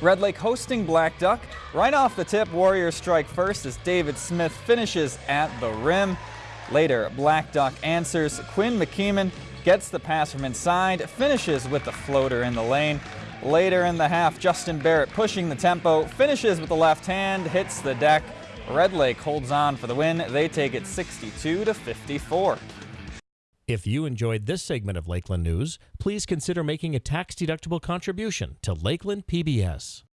Red Lake hosting Black Duck. Right off the tip, Warriors strike first as David Smith finishes at the rim. Later, Black Duck answers. Quinn McKeeman gets the pass from inside, finishes with the floater in the lane. Later in the half, Justin Barrett pushing the tempo, finishes with the left hand, hits the deck. Red Lake holds on for the win. They take it 62 to 54. If you enjoyed this segment of Lakeland News, please consider making a tax-deductible contribution to Lakeland PBS.